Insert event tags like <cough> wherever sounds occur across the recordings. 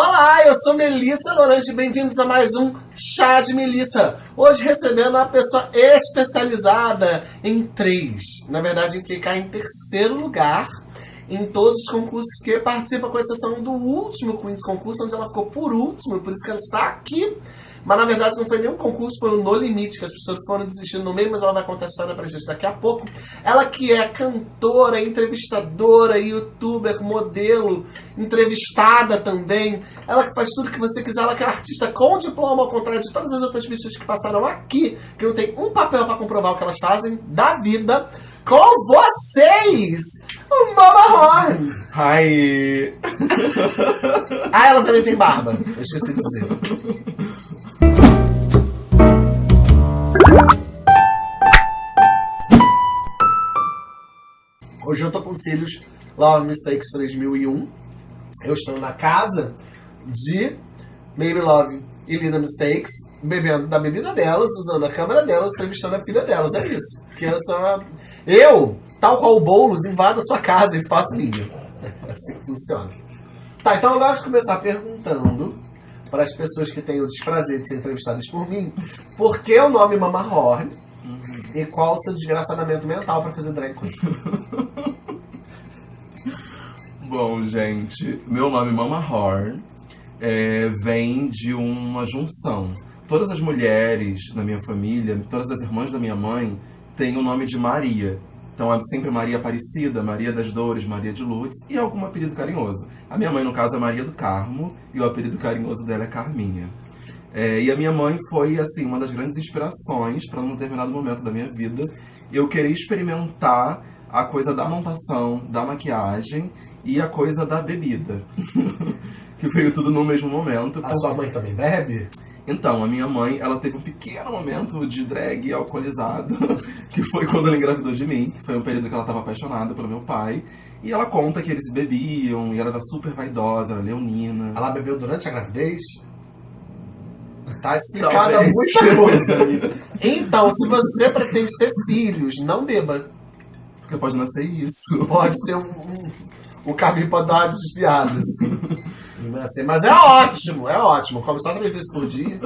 Olá, eu sou Melissa Lorange, bem-vindos a mais um Chá de Melissa. Hoje recebendo uma pessoa especializada em três, na verdade em ficar em terceiro lugar em todos os concursos que participa, com exceção do último Queen's Concurso, onde ela ficou por último, por isso que ela está aqui mas na verdade não foi nenhum concurso, foi o No Limite, que as pessoas foram desistindo no meio, mas ela vai contar a história pra gente daqui a pouco. Ela que é cantora, entrevistadora, youtuber, modelo, entrevistada também. Ela que faz tudo que você quiser, ela que é artista com diploma, ao contrário de todas as outras bichas que passaram aqui, que não tem um papel para comprovar o que elas fazem da vida. Com vocês, Mama Horn! Hi! ah, ela também tem barba. Eu esqueci de dizer. <laughs> Hoje eu tô com cílios Love Mistakes 3001. Eu estou na casa de Maybe Love e Lina Mistakes, bebendo da bebida delas, usando a câmera delas, entrevistando a filha delas. É isso. Que eu sou. Eu, tal qual o Boulos, invado a sua casa e faço minha. É <laughs> assim que funciona. Tá, então eu gosto de começar perguntando para as pessoas que têm o desprazer de ser entrevistadas por mim, por que o nome Mama Horn uhum. e qual o seu desgraçadamento mental para fazer drag queen? Bom, gente, meu nome Mama Horn é, vem de uma junção. Todas as mulheres na minha família, todas as irmãs da minha mãe, têm o nome de Maria. Então é sempre Maria Aparecida, Maria das Dores, Maria de Lourdes e algum apelido carinhoso. A minha mãe, no caso, é Maria do Carmo e o apelido carinhoso dela é Carminha. É, e a minha mãe foi, assim, uma das grandes inspirações para num determinado momento da minha vida eu querer experimentar a coisa da montação, da maquiagem e a coisa da bebida. <laughs> que veio tudo no mesmo momento. A sua mãe também bebe? Então, a minha mãe, ela teve um pequeno momento de drag alcoolizado, <laughs> que foi quando ela engravidou de mim. Foi um período que ela estava apaixonada pelo meu pai. E ela conta que eles bebiam, e ela era super vaidosa, era leonina. Ela bebeu durante a gravidez? Tá explicada Talvez. muita <laughs> coisa. então, se você pretende ter filhos, não beba. Porque pode nascer isso. Pode ter um, um, um caminho pra dar uma desviada, assim. <laughs> Mas é ótimo, é ótimo. Come só três vezes por dia.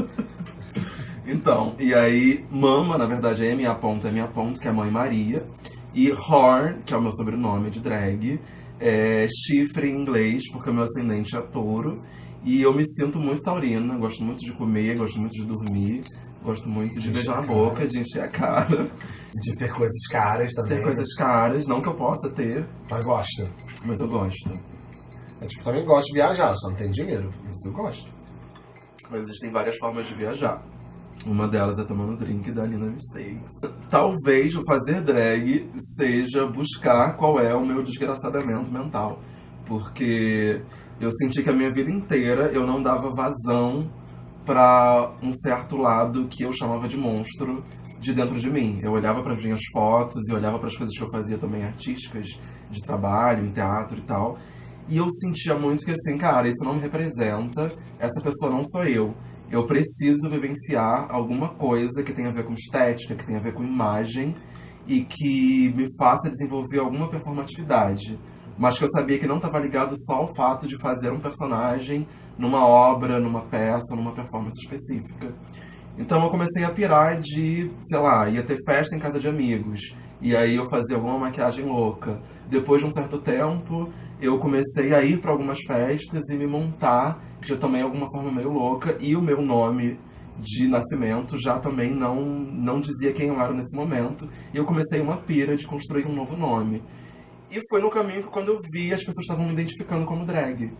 Então, e aí, Mama, na verdade, é minha ponta, é minha ponta, que é a mãe Maria. E Horn, que é o meu sobrenome de drag, é chifre em inglês, porque o meu ascendente é touro. E eu me sinto muito taurina, gosto muito de comer, gosto muito de dormir, gosto muito de, de beijar a boca, de encher a cara. De ter coisas caras também. Ter coisas caras, não que eu possa ter. Mas gosta. Mas eu gosto. Eu tipo, também gosto de viajar, só não tenho dinheiro, mas eu gosto. Mas existem várias formas de viajar. Uma delas é tomando drink da Lina Mistakes. Talvez o fazer drag seja buscar qual é o meu desgraçadamento mental. Porque eu senti que a minha vida inteira eu não dava vazão para um certo lado que eu chamava de monstro de dentro de mim. Eu olhava para as minhas fotos e olhava para as coisas que eu fazia também artísticas, de trabalho, em teatro e tal. E eu sentia muito que assim, cara, isso não me representa, essa pessoa não sou eu. Eu preciso vivenciar alguma coisa que tenha a ver com estética, que tenha a ver com imagem e que me faça desenvolver alguma performatividade. Mas que eu sabia que não estava ligado só ao fato de fazer um personagem numa obra, numa peça, numa performance específica. Então eu comecei a pirar de, sei lá, ia ter festa em casa de amigos. E aí eu fazia alguma maquiagem louca. Depois de um certo tempo, eu comecei a ir para algumas festas e me montar já também alguma forma meio louca. E o meu nome de nascimento já também não, não dizia quem eu era nesse momento. E eu comecei uma pira de construir um novo nome. E foi no caminho que quando eu vi, as pessoas estavam me identificando como drag.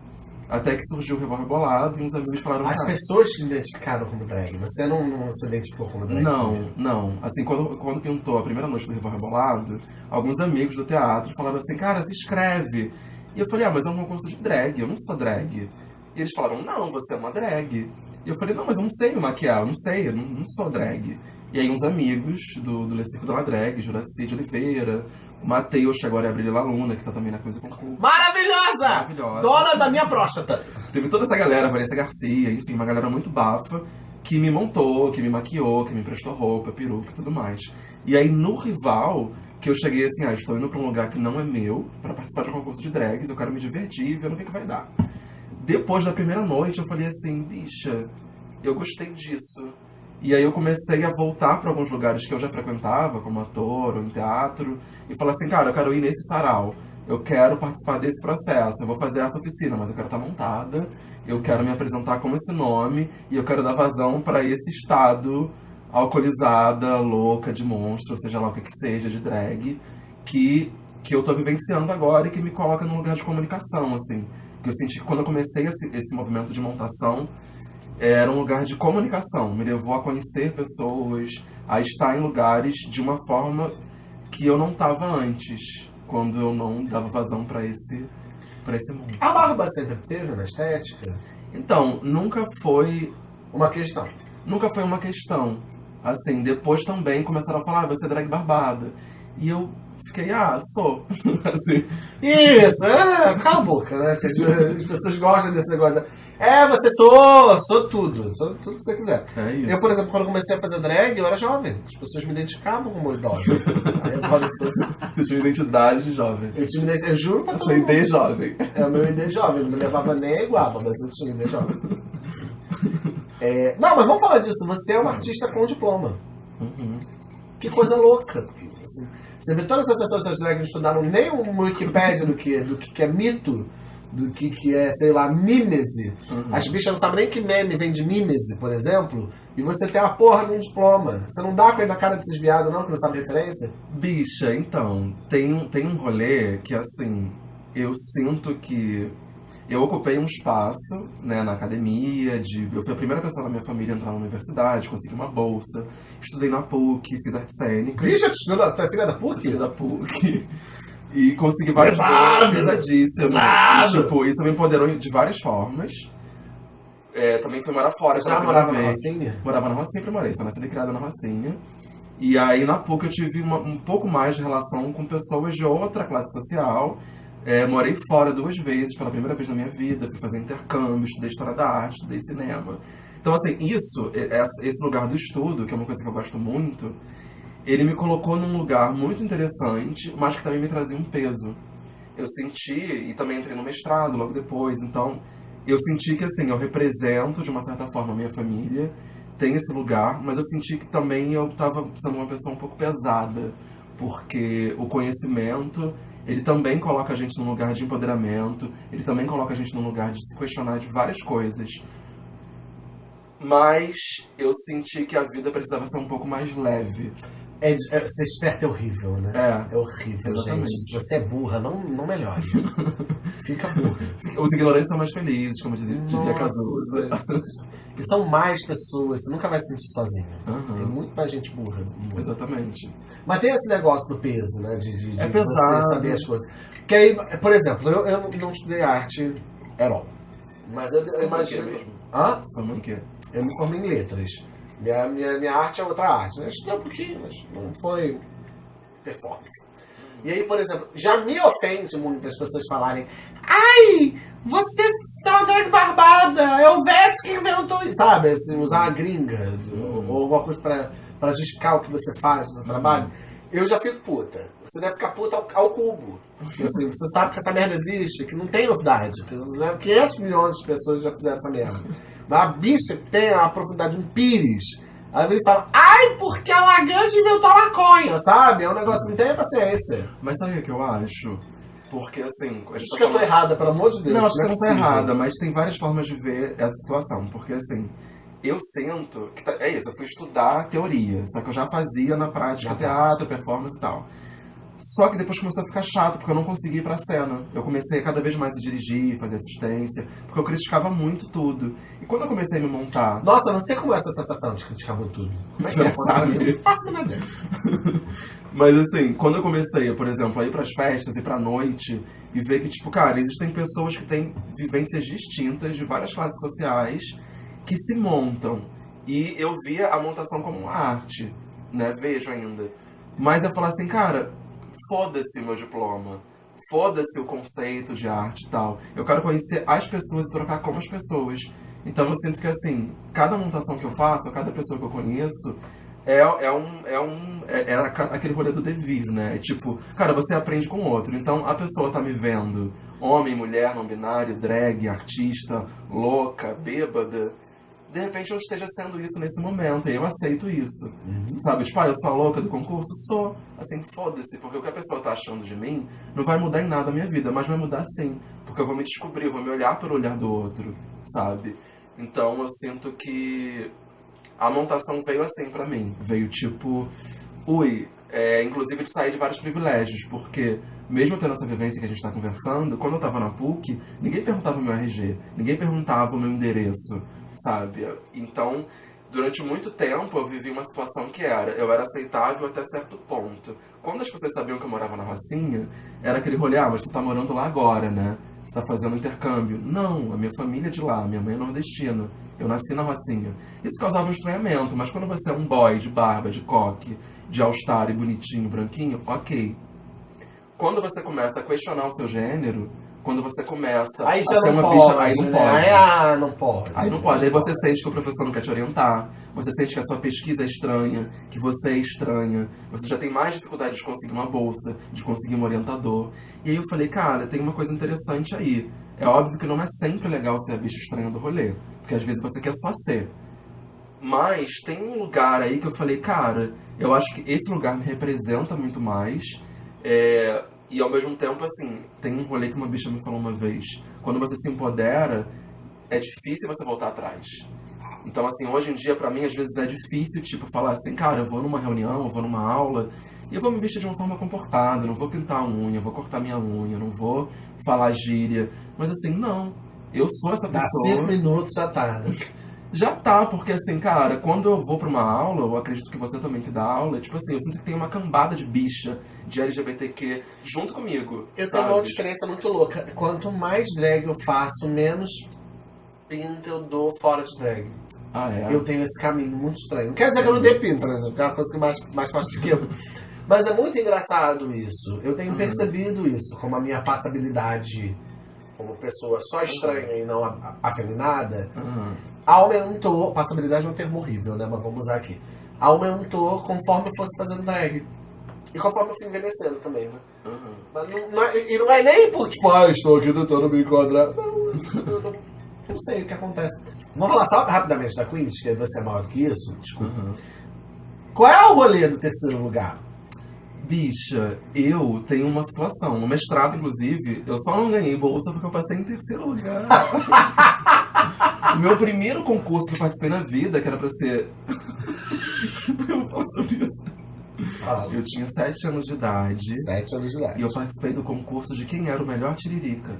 Até que surgiu o Revol Rebolado e uns amigos falaram... As pessoas te identificaram como drag? Você não, não se identificou como drag? Não, não. Assim, quando, quando pintou a primeira noite do Revol Rebolado, alguns amigos do teatro falaram assim, cara, se inscreve. E eu falei, ah, mas é um concurso de drag, eu não sou drag. E eles falaram, não, você é uma drag. E eu falei, não, mas eu não sei me maquiar, eu não sei, eu não, não sou drag. E aí uns amigos do, do Le Circo da Drag, Juraci de Oliveira, o Matheus, que agora é a Brilha Luna, que tá também na coisa concurso. Maravilhosa! Maravilhosa! Dona da minha próstata! Teve toda essa galera, Vanessa Garcia, enfim, uma galera muito bafa, que me montou, que me maquiou, que me emprestou roupa, peruca e tudo mais. E aí no rival, que eu cheguei assim, ah, estou indo pra um lugar que não é meu, para participar de um concurso de drags, eu quero me divertir e ver no que, que vai dar. Depois da primeira noite, eu falei assim, bicha, eu gostei disso. E aí eu comecei a voltar para alguns lugares que eu já frequentava, como ator ou em teatro, e falar assim, cara, eu quero ir nesse sarau. Eu quero participar desse processo, eu vou fazer essa oficina, mas eu quero estar montada, eu quero me apresentar como esse nome, e eu quero dar vazão para esse estado alcoolizada, louca, de monstro, seja lá o que, que seja, de drag, que, que eu tô vivenciando agora e que me coloca num lugar de comunicação, assim. Que eu senti que quando eu comecei esse, esse movimento de montação, era um lugar de comunicação, me levou a conhecer pessoas, a estar em lugares de uma forma que eu não estava antes, quando eu não dava vazão para esse para esse mundo. A barba sempre teve na estética? Então, nunca foi uma questão. Nunca foi uma questão. Assim, depois também começaram a falar, ah, você é drag barbada. E eu fiquei, ah, sou. <laughs> assim. Isso, é, cala a boca, né? As, as pessoas gostam desse negócio. É, você sou, sou tudo, sou tudo que você quiser. É. Eu, por exemplo, quando comecei a fazer drag, eu era jovem. As pessoas me identificavam como idosa. <laughs> Aí eu falo assim, Você tinha identidade de jovem. eu tinha uma eu juro pra todo mundo. ID jovem. É o meu ID jovem, não me levava nem a iguaba, mas eu tinha ID jovem. É, não, mas vamos falar disso. Você é um artista com diploma. Uhum. Que coisa louca. Você vê todas as pessoas drags não estudaram nem uma Wikipédia do que, do que que é mito, do que, que é, sei lá, mímese. Uhum. As bichas não sabem nem que meme vem de mímese, por exemplo. E você tem a porra de um diploma. Você não dá com ele na cara desses viados, não, que não sabe referência? Bicha, então, tem, um- tem um rolê que, assim, eu sinto que eu ocupei um espaço, né, na academia, de, eu fui a primeira pessoa na minha família a entrar na universidade, consegui uma bolsa, estudei na PUC, fiz arte cênica, Bicha, tu estudou, tu é filha da PUC? filha da PUC, <laughs> e consegui várias coisas pesadíssimas. E, tipo, isso me empoderou de várias formas. É, também fui morar fora Já morava na. Rocinha? Morava na Rocinha, sempre morei, sou nascida e criada na Rocinha. E aí na PUC eu tive uma- um pouco mais de relação com pessoas de outra classe social. É, morei fora duas vezes pela primeira vez na minha vida, fui fazer intercâmbio, estudei história da arte, estudei cinema. Então, assim, isso, esse lugar do estudo, que é uma coisa que eu gosto muito, ele me colocou num lugar muito interessante, mas que também me trazia um peso. Eu senti, e também entrei no mestrado logo depois, então eu senti que, assim, eu represento de uma certa forma a minha família, tem esse lugar, mas eu senti que também eu estava sendo uma pessoa um pouco pesada, porque o conhecimento, ele também coloca a gente num lugar de empoderamento, ele também coloca a gente num lugar de se questionar de várias coisas. Mas eu senti que a vida precisava ser um pouco mais leve. É, é, ser esperto é horrível, né? É, É horrível, Exatamente. gente. Se você é burra, não, não melhore. <laughs> Fica burra. os ignorantes são mais felizes, como dizia, dizia Cazuza. E são mais pessoas, você nunca vai se sentir sozinho. Tem Aham, muito mais gente burra. Exatamente. Mas tem esse negócio do peso, né? De, de, de É você pesado. saber as coisas. Que aí, por exemplo, eu, eu não estudei arte at all. Mas eu, eu imagino. Hã? Sua mãe que Eu me formei em letras. Minha, minha, minha arte é outra arte. né? Eu estudei um pouquinho, mas não foi performance. E aí, por exemplo, já me ofende muito as pessoas falarem Ai, você é uma drag barbada, é o Vete que inventou isso. Sabe, assim, usar a gringa ou, ou alguma coisa pra, pra justificar o que você faz no seu trabalho. Eu já fico puta. Você deve ficar puta ao, ao cubo. Porque, assim, você sabe que essa merda existe, que não tem novidade. que já 500 milhões de pessoas já fizeram essa merda. Mas a bicha que tem a profundidade, um pires. Aí ele fala, ai, porque a Lagrange inventou a maconha, sabe? É um negócio que não tem paciência. Mas sabe o que eu acho? Porque assim, a gente Isso tá que eu tô falando- errada, pelo amor de Deus. Não, acho que é você não tá possível. errada, mas tem várias formas de ver essa situação. Porque assim, eu sinto que tá- é isso, eu fui estudar teoria, só que eu já fazia na prática Na teatro, performance e tal. Só que depois começou a ficar chato, porque eu não conseguia ir pra cena. Eu comecei cada vez mais a dirigir, fazer assistência, porque eu criticava muito tudo. E quando eu comecei a me montar Nossa, não sei como é essa sensação de criticar muito tudo. Como é que é? <laughs> Sabe. faço nada. <laughs> Mas assim, quando eu comecei, por exemplo, a ir pras festas, ir pra noite e ver que, tipo, cara, existem pessoas que têm vivências distintas de várias classes sociais que se montam. E eu via a montação como uma arte, né? Vejo ainda. Mas eu falo assim, cara, foda-se o meu diploma. Foda-se o conceito de arte e tal. Eu quero conhecer as pessoas e trocar com as pessoas. Então eu sinto que assim, cada montação que eu faço, cada pessoa que eu conheço, é, é um. É, um é, é aquele rolê do devir, né? É tipo, cara, você aprende com o outro. Então a pessoa tá me vendo, homem, mulher, não binário, drag, artista, louca, bêbada. De repente eu esteja sendo isso nesse momento, e eu aceito isso. Uhum. Sabe, tipo, ah, eu sou a louca do concurso? Sou. Assim, foda-se, porque o que a pessoa tá achando de mim não vai mudar em nada a minha vida, mas vai mudar sim. Porque eu vou me descobrir, eu vou me olhar pelo olhar do outro, sabe? Então eu sinto que a montação veio assim pra mim. Veio tipo, ui, é, inclusive de sair de vários privilégios, porque mesmo tendo essa vivência que a gente está conversando, quando eu estava na PUC, ninguém perguntava o meu RG, ninguém perguntava o meu endereço, sabe? Então, durante muito tempo eu vivi uma situação que era, eu era aceitável até certo ponto. Quando as pessoas sabiam que eu morava na Rocinha, era aquele rolê, ah, mas tu tá morando lá agora, né? Você tá fazendo intercâmbio. Não, a minha família é de lá, minha mãe é nordestina. Eu nasci na Rocinha. Isso causava um estranhamento, mas quando você é um boy de barba, de coque, de all-star e bonitinho, branquinho, ok. Quando você começa a questionar o seu gênero, quando você começa Aí a já ter não uma pode, pista, aí não né? pode. Aí, ah, não pode. Aí não pode. Aí você sente que o professor não quer te orientar, você sente que a sua pesquisa é estranha, que você é estranha, você já tem mais dificuldade de conseguir uma bolsa, de conseguir um orientador. E aí eu falei, cara, tem uma coisa interessante aí. É óbvio que não é sempre legal ser a bicha estranha do rolê, porque às vezes você quer só ser. Mas tem um lugar aí que eu falei, cara, eu acho que esse lugar me representa muito mais. É, e ao mesmo tempo, assim, tem um rolê que uma bicha me falou uma vez. Quando você se empodera, é difícil você voltar atrás. Então, assim, hoje em dia, pra mim, às vezes é difícil, tipo, falar assim, cara, eu vou numa reunião, eu vou numa aula, e eu vou me vestir de uma forma comportada, não vou pintar a unha, vou cortar minha unha, não vou falar gíria. Mas assim, não. Eu sou essa Dá pessoa. cinco minutos, tá, né? Já tá, porque assim, cara, quando eu vou pra uma aula, eu acredito que você também que dá aula, tipo assim, eu sinto que tem uma cambada de bicha, de LGBTQ, junto comigo. Eu tenho sabe? uma outra experiência muito louca. Quanto mais drag eu faço, menos pinta eu dou fora de drag. Ah, é? Eu tenho esse caminho muito estranho. Não quer dizer que eu não dê pinta, por exemplo, que é uma coisa que é mais, mais fácil do que eu. Mas é muito engraçado isso. Eu tenho Uhum. percebido isso, como a minha passabilidade como pessoa só estranha e não afeminada, Aham. aumentou. Passabilidade é um termo horrível, né? Mas vamos usar aqui. Aumentou conforme eu fosse fazendo drag. E conforme eu fui envelhecendo também, né? aham. Mas não, não é- e não é nem por, tipo, ah, estou aqui tentando me enquadrar. Não, não, não sei o que acontece. Vamos falar só rapidamente da Queens, que você é maior do que isso. Desculpa. Aham. Qual é o rolê do terceiro lugar? Bicha, eu tenho uma situação. No mestrado, inclusive, eu só não ganhei bolsa porque eu passei em terceiro lugar. <laughs> o meu primeiro concurso que eu participei na vida, que era pra ser. <laughs> eu falo sobre isso. Ah, Eu tinha sete anos de idade sete anos de idade. e eu participei do concurso de quem era o melhor tiririca.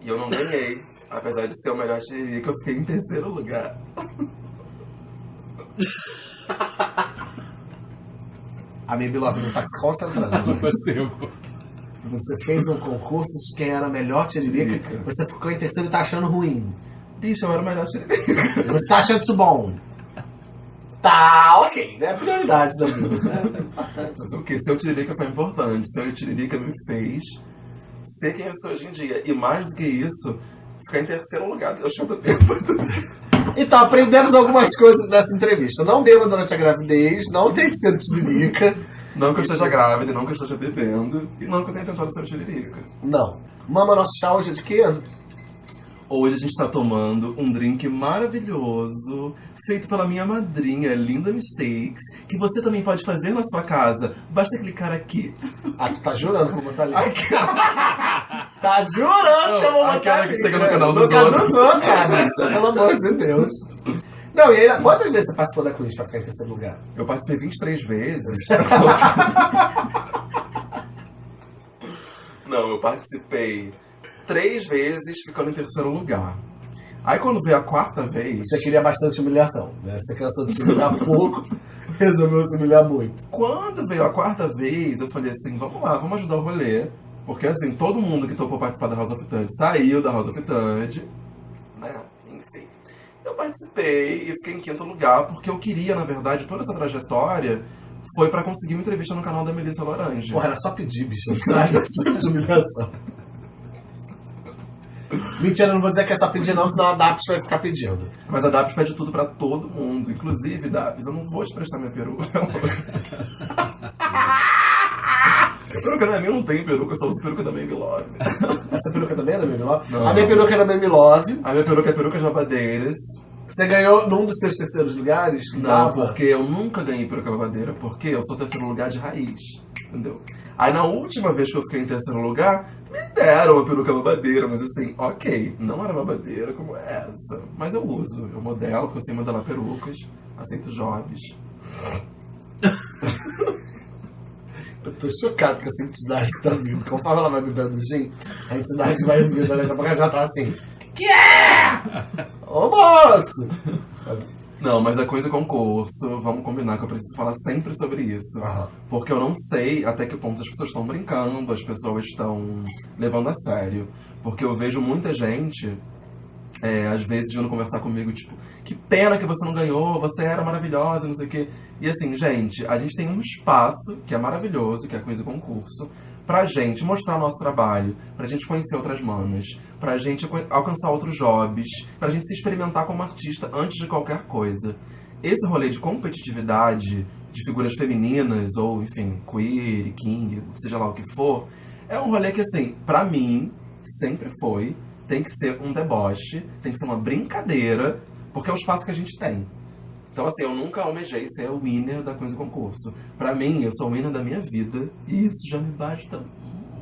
E eu não ganhei. Apesar de ser o melhor tiririca, eu fiquei em terceiro lugar. <laughs> A minha Biloca não tá se concentrando. Você fez um concurso de quem era a melhor tiririca, você ficou em terceiro e tá achando ruim. Bicha, eu era o melhor tiririca. Você tá achando isso bom. Tá, ok, né? Prioridades da vida. né? É importante. Mas o que? Seu Tiririca foi importante. Seu Tiririca me fez ser quem eu sou hoje em dia. E mais do que isso, ficar em terceiro lugar. Eu chamo bem Então, aprendemos algumas coisas nessa entrevista. Não beba durante a gravidez, não tem que ser tiririca. Não que eu esteja grávida, não que eu esteja bebendo, e não que eu tenha tentado ser Tiririca. Não. Mama, nosso chá hoje é de quê? Hoje a gente está tomando um drink maravilhoso, feito pela minha madrinha, Linda Mistakes, que você também pode fazer na sua casa. Basta clicar aqui. Ah, tu tá jurando como tá ali. Aqui. <laughs> Tá jurando que eu vou botar Aquela que ali, chega no canal No dos canal outros. dos outros, cara. Pelo amor de Deus. Não, e aí, quantas vezes você participou da quiz pra ficar em terceiro lugar? Eu participei 23 vezes. <laughs> Não, eu participei três vezes ficando em terceiro lugar. Aí quando veio a quarta vez, Você queria bastante humilhação, né? Você cansou de se humilhar pouco, <laughs> resolveu se humilhar muito. quando veio a quarta vez, eu falei assim, vamos lá, vamos ajudar o rolê. Porque assim, todo mundo que topou participar da of Third saiu da of Third, né? Enfim. Eu participei e fiquei em quinto lugar, porque eu queria, na verdade, toda essa trajetória foi pra conseguir uma entrevista no canal da Melissa Laranja. Porra, era só pedir, bicho. <laughs> Não traz humilhação. Mentira, eu não vou dizer que é só pedir não, senão a DAPS vai ficar pedindo. Mas a DAPS pede tudo pra todo mundo. Inclusive, DAPS, eu não vou te prestar minha peruca. <laughs> Peruca não é minha, não tem peruca, eu só uso peruca da Baby Love. Essa peruca também é da Baby Love? Não. A minha peruca é da Baby Love. A minha peruca é peruca de babadeiras. Você ganhou num dos seus terceiros lugares? Não, dava? porque eu nunca ganhei peruca babadeira, porque eu sou terceiro lugar de raiz. Entendeu? Aí na última vez que eu fiquei em terceiro lugar, me deram uma peruca babadeira, mas assim, ok, não era babadeira como essa. Mas eu uso, eu modelo, sei modelar perucas, aceito jobs. <laughs> Eu tô chocado com essa entidade tá vindo. Conforme ela vai bebendo gin, a entidade vai vindo, daqui a pouco ela já tá assim. Que é? Ô moço! Não, mas a coisa concurso, vamos combinar que eu preciso falar sempre sobre isso. Aham. Porque eu não sei até que ponto as pessoas estão brincando, as pessoas estão levando a sério. Porque eu vejo muita gente, é, às vezes, vindo conversar comigo, tipo, que pena que você não ganhou, você era maravilhosa, não sei o quê. E assim, gente, a gente tem um espaço que é maravilhoso, que é a coisa concurso, pra gente mostrar nosso trabalho, pra gente conhecer outras manas, pra gente alcançar outros jobs, pra gente se experimentar como artista antes de qualquer coisa. Esse rolê de competitividade de figuras femininas, ou enfim, queer, king, seja lá o que for, é um rolê que, assim, pra mim, sempre foi, tem que ser um deboche, tem que ser uma brincadeira, porque é o espaço que a gente tem. Então, assim, eu nunca almejei ser o winner da coisa concurso. Pra mim, eu sou o winner da minha vida, e isso já me basta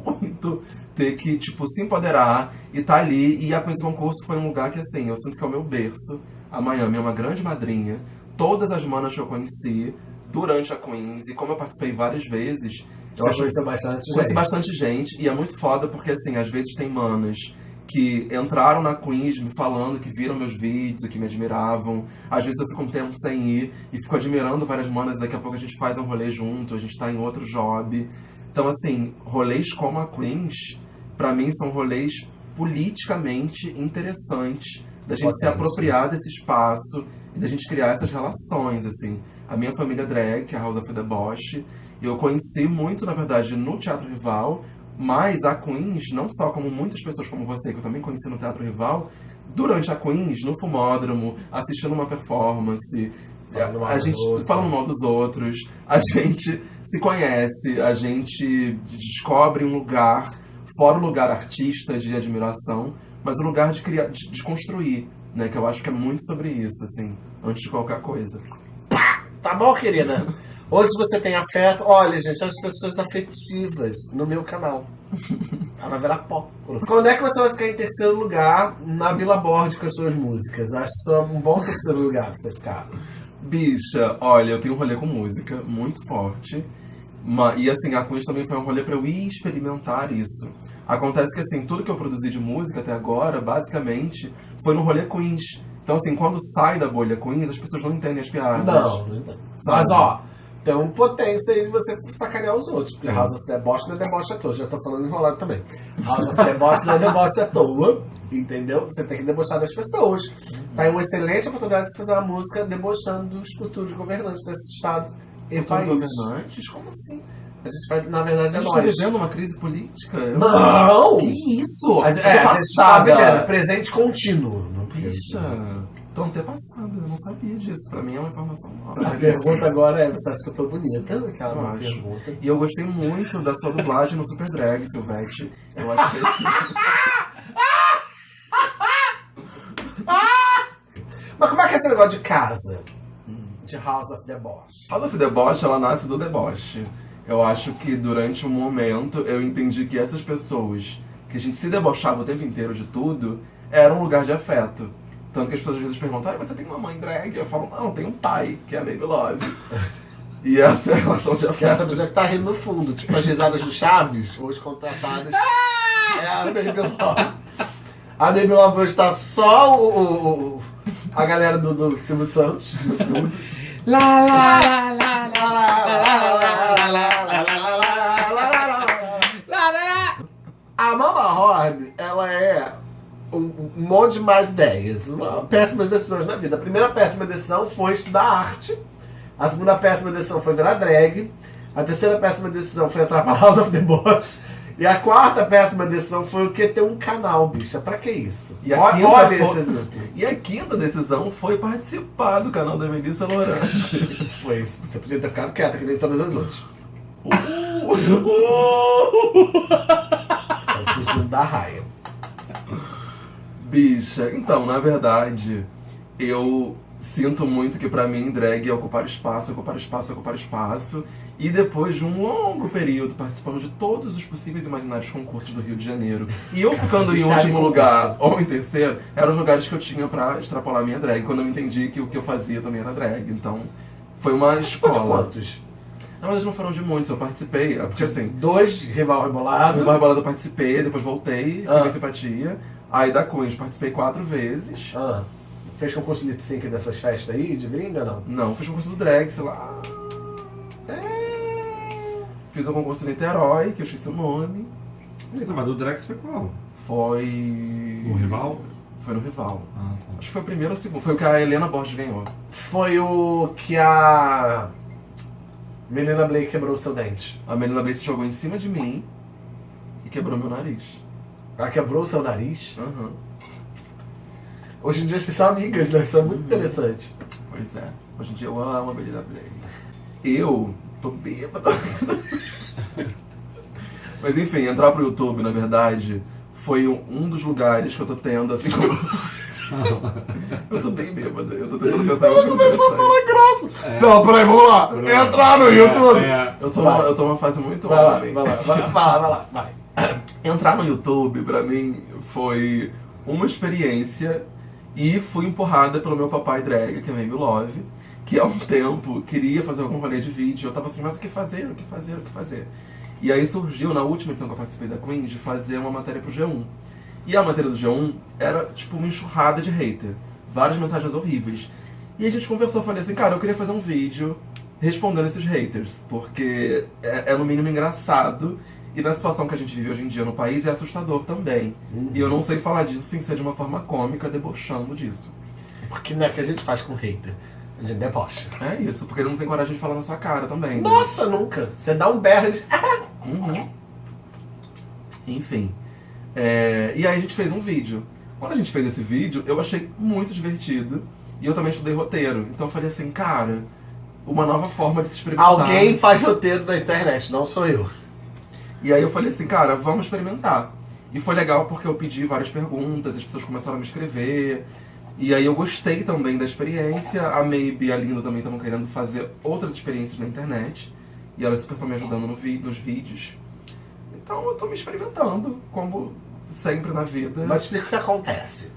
muito ter que, tipo, se empoderar e tá ali. E a coisa concurso foi um lugar que, assim, eu sinto que é o meu berço. A Miami é uma grande madrinha. Todas as manas que eu conheci durante a Queens, e como eu participei várias vezes, eu Você acho conheceu bastante gente. bastante gente e é muito foda porque, assim, às vezes tem manas que entraram na Queens me falando que viram meus vídeos que me admiravam. Às vezes eu fico um tempo sem ir e fico admirando várias manas daqui a pouco a gente faz um rolê junto, a gente tá em outro job. Então, assim, rolês como a Queens, pra mim, são rolês politicamente interessantes da gente se apropriar desse espaço e da gente criar essas relações, assim. A minha família drag, é a House of the Bosch, eu conheci muito, na verdade, no Teatro Rival, mas a Queens, não só como muitas pessoas como você, que eu também conheci no Teatro Rival, durante a Queens, no Fumódromo, assistindo uma performance, Falando a gente falando mal dos outros, a <laughs> gente se conhece, a gente descobre um lugar, fora o lugar artista de admiração, mas o lugar de criar, de, de construir, né? Que eu acho que é muito sobre isso, assim, antes de qualquer coisa. Tá bom, querida? <laughs> Hoje você tem afeto. Olha, gente, as pessoas afetivas no meu canal. <laughs> Ela vai virar pó. Quando é que você vai ficar em terceiro lugar na Billboard com as suas músicas? Acho que é um bom terceiro lugar pra você ficar. Bicha, olha, eu tenho um rolê com música muito forte. ma- E assim, a Queens também foi um rolê pra eu ir experimentar isso. Acontece que assim, tudo que eu produzi de música até agora, basicamente, foi no rolê Queens. Então assim, quando sai da bolha Queens, as pessoas não entendem as piadas. Não, não entendo. Mas ó, um potência aí de você sacanear os outros. Porque House of Deboche não é deboche à toa. Já tô falando enrolado também. House of Deboche não é deboche à toa. Entendeu? Você tem que debochar das pessoas. Tá aí uma excelente oportunidade de fazer uma música debochando dos futuros governantes desse estado e país. governantes? Como assim? A gente vai, na verdade, A é gente tá nós. vivendo uma crise política? Eu- Não! Que isso? A gente, é, a gente tá passada. vivendo presente contínuo. Não Bicha, tô antepassada, eu não sabia disso. Pra mim é uma informação nova. A pergunta agora é: você acha que eu tô bonita? Aquela Eu pergunta. E eu gostei muito da sua dublagem no Super Drag, Silvete. Eu acho que <laughs> Mas como é que é esse negócio de casa? De House of Deboche. House of Deboche, ela nasce do deboche. Eu acho que durante um momento eu entendi que essas pessoas, que a gente se debochava o tempo inteiro de tudo, era um lugar de afeto. Tanto que as pessoas às vezes perguntam, ah, você tem uma mãe drag? Eu falo, não, tem um pai, que é a Baby Love. <laughs> e essa é a relação de Que essa afeto. pessoa que tá rindo no fundo. Tipo as risadas do Chaves, hoje contratadas. É a Baby Love. A Baby Love hoje tá só o, o- o- a galera do, do Silvio Santos no fundo. Lá, lá, lá, lá, lá, lá, lá. A Mama Horn, ela é um, monte de más ideias, uma- péssimas decisões na vida. A primeira péssima decisão foi estudar arte. A segunda péssima decisão foi virar drag. A terceira péssima decisão foi entrar pra <laughs> House of the Boss. E a quarta péssima decisão foi o que ter um canal, bicha. Pra que isso? E a Olha, quinta olha foi- esse. <laughs> E a quinta decisão foi participar do canal da Melissa Lorange. <laughs> Foi isso. Você podia ter ficado quieta, que nem todas as outras. Tá fugindo da raia. Bicha, então, na verdade, eu sinto muito que pra mim drag é ocupar espaço, ocupar espaço, ocupar espaço. E depois de um longo período participando de todos os possíveis imaginários concursos do Rio de Janeiro, e eu ficando em em último lugar ou em terceiro, eram os lugares que eu tinha pra extrapolar minha drag, quando eu me entendi que o que eu fazia também era drag. Então, foi uma escola. quantos? Na verdade, não foram de muitos, eu participei, é porque assim. Dois rival rebolado. No Barbalada eu participei, depois voltei, Ah. fiquei simpatia. Aí da Queens participei quatro vezes. Ah, fez concurso de lip sync dessas festas aí, de gringa, não? Não, fiz concurso do drag, sei lá. É... Fiz um concurso em Niterói, que eu esqueci o nome. Não, mas do Drex foi qual? Foi. O rival? Foi no Rival. Ah, tá. Acho que foi o primeiro ou o segundo. Foi o que a Helena Borges ganhou. Foi o que a Melina Blake quebrou o seu dente. A Melina Blaze jogou em cima de mim e quebrou meu nariz. Ela quebrou o seu nariz. Aham. Hoje em dia vocês são amigas, né? Isso é muito interessante. Pois é. Hoje em dia eu amo a Blaze. Eu tô bêbado. <laughs> Mas enfim, entrar pro YouTube, na verdade, foi um um dos lugares que eu tô tendo, assim, como... <laughs> Eu tô bem bêbado, eu tô tentando pensar Ela começou a falar grosso. É. Não, peraí, vamos lá. Entrar no YouTube. É, Eu tô, eu tô numa fase muito Vai lá, vai lá, vai lá, vai lá, vai lá, vai. Entrar no YouTube, pra mim, foi uma experiência e fui empurrada pelo meu papai drag, que é Maybe Love, que há um tempo queria fazer algum rolê de vídeo. Eu tava assim, mas o que fazer, o que fazer, o que fazer? E aí surgiu, na última edição que eu participei da Queen, de fazer uma matéria pro G1. E a matéria do G1 era, tipo, uma enxurrada de hater. Várias mensagens horríveis. E a gente conversou, falei assim, cara, eu queria fazer um vídeo respondendo esses haters, porque é, é no mínimo engraçado e na situação que a gente vive hoje em dia no país é assustador também. E eu não sei falar disso sem ser de uma forma cômica, debochando disso. Porque não é o que a gente faz com hater. A gente debocha. É isso, porque ele não tem coragem de falar na sua cara também. né? Nossa, nunca. Você dá um berro de... <laughs> Uhum. Enfim. É, e aí a gente fez um vídeo. Quando a gente fez esse vídeo, eu achei muito divertido. E eu também estudei roteiro. Então eu falei assim, cara, uma nova forma de se experimentar. Alguém faz roteiro na internet, não sou eu. E aí eu falei assim, cara, vamos experimentar. E foi legal porque eu pedi várias perguntas, as pessoas começaram a me escrever. E aí eu gostei também da experiência. A Maybe e a Linda também estavam querendo fazer outras experiências na internet. E elas super estão me ajudando no vi- nos vídeos. Então eu tô me experimentando, como sempre na vida. Mas explica o que acontece.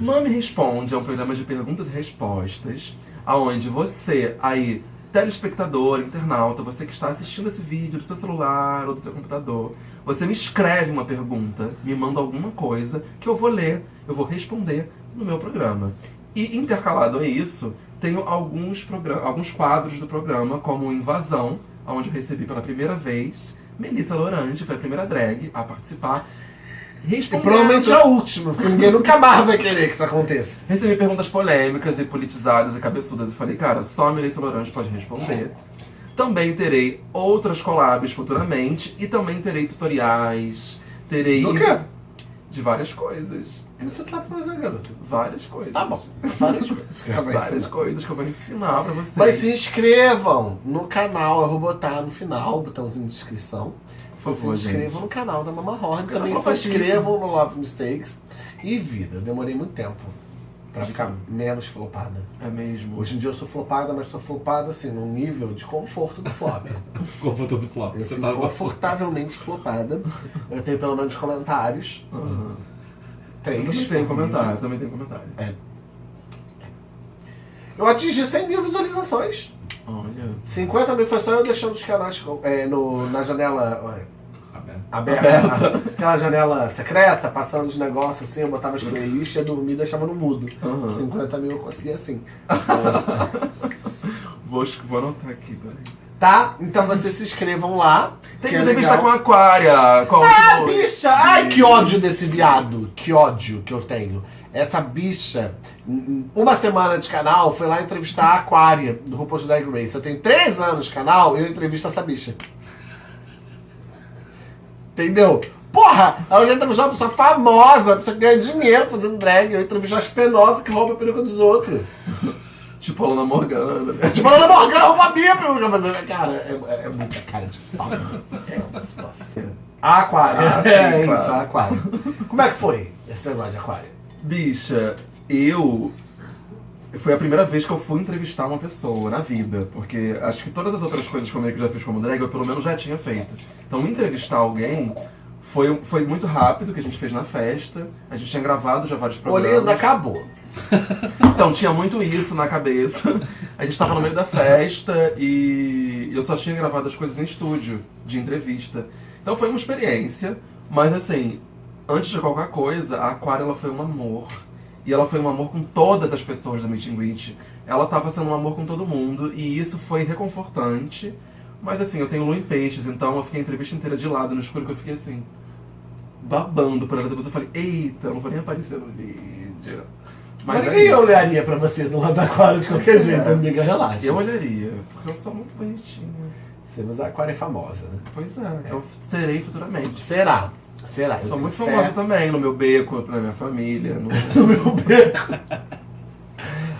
Mami Responde é um programa de perguntas e respostas, aonde você, aí, telespectador, internauta, você que está assistindo esse vídeo do seu celular ou do seu computador, você me escreve uma pergunta, me manda alguma coisa que eu vou ler, eu vou responder no meu programa. E intercalado a isso, tenho alguns, alguns quadros do programa, como Invasão, onde eu recebi pela primeira vez Melissa Lorante, foi a primeira drag a participar. E Respondendo- provavelmente é a última, porque ninguém nunca mais vai querer que isso aconteça. Recebi perguntas polêmicas e politizadas e cabeçudas e falei, cara, só a Melissa Lorante pode responder. Também terei outras collabs futuramente e também terei tutoriais, terei Do quê? de várias coisas. O que tu tá fazendo, garota? Várias coisas. Tá bom. Várias coisas que ela vai Várias ensinar. coisas que eu vou ensinar pra vocês. Mas se inscrevam no canal, eu vou botar no final o botãozinho de inscrição. Por se favor, inscrevam gente. no canal da Mama Horn. Eu Também se inscrevam no Love Mistakes. E vida, eu demorei muito tempo pra ficar menos flopada. É mesmo. Hoje em dia eu sou flopada, mas sou flopada assim, num nível de conforto do flop. <laughs> Conforto do flop. Eu Você fico tava confortavelmente flopada. Eu tenho pelo menos comentários. Aham. Três. Eu também tenho comentário, vídeo. também tenho comentário. Eu atingi 100 mil visualizações. Olha. 50 mil foi só eu deixando os canais é, no, na janela Aberto. aberta. Aquela janela secreta, passando os negócios assim, eu botava as playlists, ia dormir e deixava no mudo. Aham. 50 mil eu consegui assim. <laughs> Vou, vou anotar aqui, peraí. Tá? Então vocês se inscrevam lá. Tem que que é com a Aquária. Qual Ah, bicha! Ai, que ódio desse viado. Que ódio que eu tenho. Essa bicha, uma semana de canal, foi lá entrevistar a Aquária, do RuPaul's Drag Race. Eu tenho três anos de canal e eu entrevisto essa bicha. Entendeu? Porra, ela já entrevistou uma pessoa famosa, uma pessoa que ganha dinheiro fazendo drag. Eu entrevisto as penosas que roubam a peruca dos outros. Tipo a Luna Morgana, né? Tipo, a Ana Morgana rouba a minha peruca. Mas, cara, é, é, é muita cara de pau. É uma situação. A aquário. Ah, sim, é claro. isso, aquário. Como é que foi esse negócio de aquário? Bicha, eu. Foi a primeira vez que eu fui entrevistar uma pessoa na vida. Porque acho que todas as outras coisas que eu já fiz como drag, eu pelo menos já tinha feito. Então, entrevistar alguém foi, foi muito rápido, que a gente fez na festa. A gente tinha gravado já vários programas. Olinda acabou. Então, tinha muito isso na cabeça. A gente tava no meio da festa e eu só tinha gravado as coisas em estúdio, de entrevista. Então foi uma experiência, mas assim, antes de qualquer coisa, a Aquária ela foi um amor. E ela foi um amor com todas as pessoas da Meet and Greet. Ela tava sendo um amor com todo mundo e isso foi reconfortante. Mas assim, eu tenho lua em peixes, então eu fiquei a entrevista inteira de lado no escuro que eu fiquei assim, babando por ela. Depois eu falei, eita, eu não vou nem aparecer no vídeo. Mas, é ninguém isso. olharia pra você no lado da aquário de qualquer jeito, amiga, relaxa. Eu olharia, porque eu sou muito bonitinha. Você, mas a aquário é famosa, né? Pois é, eu serei futuramente. Será? Será? Eu sou muito famosa fé. também, no meu beco, na minha família. No... no <laughs> meu beco.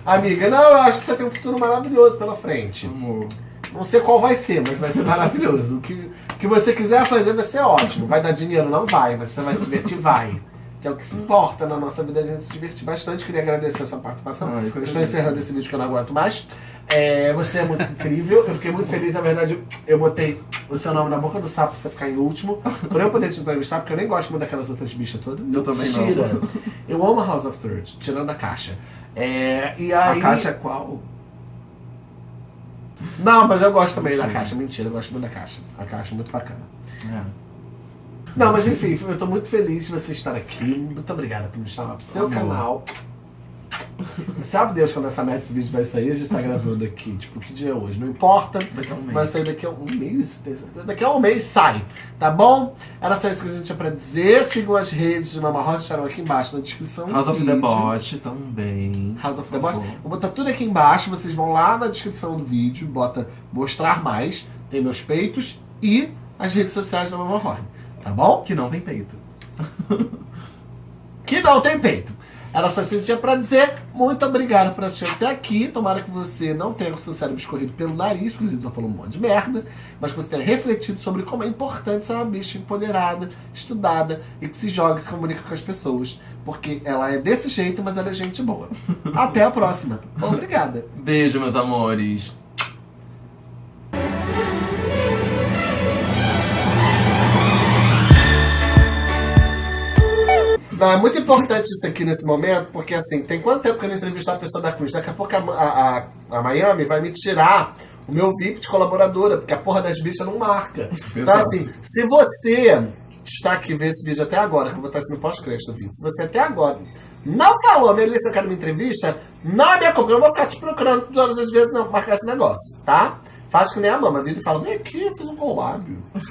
Amiga, não, eu acho que você tem um futuro maravilhoso pela frente. Amor. Não sei qual vai ser, mas vai ser maravilhoso. O que, o que você quiser fazer vai ser ótimo. Vai dar dinheiro? Não vai, mas você vai se divertir? Vai. Que é o que se importa na nossa vida, a gente se divertir bastante. Queria agradecer a sua participação. Ah, eu estou encerrando esse vídeo que eu não aguento mais. É, você é muito incrível. Eu fiquei muito feliz, na verdade, eu botei o seu nome na boca do sapo pra você ficar em último. Por eu poder te entrevistar, porque eu nem gosto muito daquelas outras bichas todas. Eu também não. Mentira. Eu amo a House of Third, tirando a caixa. É, e aí... A caixa é qual? Não, mas eu gosto também da caixa. Mentira, eu gosto muito da caixa. A caixa é muito bacana. É. Não, mas enfim, eu tô muito feliz de você estar aqui. Muito obrigada por me chamar pro seu Amor. canal. Sabe Deus quando essa merda desse vídeo vai sair? A gente tá gravando aqui, tipo, que dia é hoje? Não importa. Daqui a um mês. Vai sair daqui a um mês? Daqui a um mês sai, tá bom? Era só isso que a gente tinha pra dizer. Sigam as redes de Mama Hot, estarão aqui embaixo na descrição do House of the vídeo. Bot também. House of the Bot. Vou botar tudo aqui embaixo, vocês vão lá na descrição do vídeo, bota mostrar mais, tem meus peitos e as redes sociais da Mama Horn, tá bom? Que não tem peito. Que não tem peito. Era só isso que eu tinha pra dizer. Muito obrigado por assistir até aqui. Tomara que você não tenha o seu cérebro escorrido pelo nariz, porque só falou um monte de merda, mas que você tenha refletido sobre como é importante ser uma bicha empoderada, estudada e que se joga e se comunica com as pessoas. Porque ela é desse jeito, mas ela é gente boa. <laughs> Até a próxima. Obrigada. Beijo, meus amores. Não, é muito importante isso aqui nesse momento, porque assim, tem quanto tempo que eu não entrevisto a pessoa da Cruz? Daqui a pouco a, a, a- Miami vai me tirar o meu VIP de colaboradora, porque a porra das bichas não marca. Então, Exato. assim, se você está aqui vendo esse vídeo até agora, que eu vou estar sendo pós-crédito do vídeo, se você até agora não falou, Melissa, eu quero uma entrevista, não é minha culpa, eu vou ficar te procurando todas as vezes, não, marcar esse negócio, tá? Faz que nem a mama, vira e fala, vem aqui, eu fiz um collab.